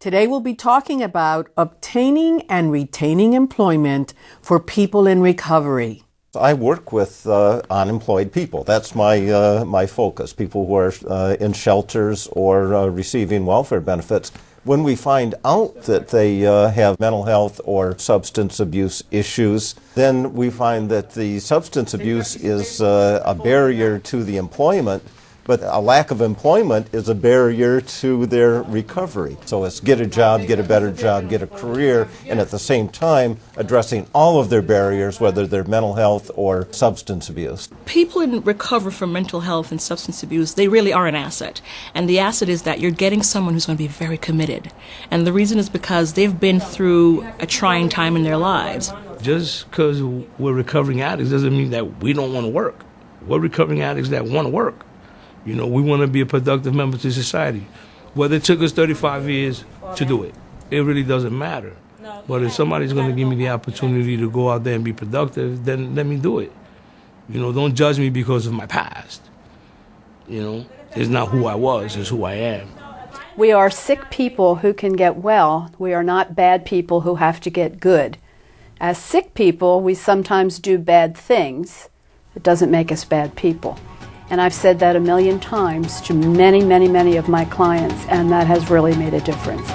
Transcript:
Today we'll be talking about obtaining and retaining employment for people in recovery. I work with uh, unemployed people. That's my uh, my focus. People who are uh, in shelters or uh, receiving welfare benefits. When we find out that they uh, have mental health or substance abuse issues, then we find that the substance abuse is uh, a barrier to the employment but a lack of employment is a barrier to their recovery. So it's get a job, get a better job, get a career, and at the same time addressing all of their barriers, whether they're mental health or substance abuse. People in recovery from mental health and substance abuse, they really are an asset. And the asset is that you're getting someone who's going to be very committed. And the reason is because they've been through a trying time in their lives. Just because we're recovering addicts doesn't mean that we don't want to work. We're recovering addicts that want to work. You know, we want to be a productive member to society. Whether it took us 35 years to do it, it really doesn't matter. But if somebody's going to give me the opportunity to go out there and be productive, then let me do it. You know, don't judge me because of my past. You know, it's not who I was, it's who I am. We are sick people who can get well. We are not bad people who have to get good. As sick people, we sometimes do bad things. It doesn't make us bad people. And I've said that a million times to many, many, many of my clients, and that has really made a difference.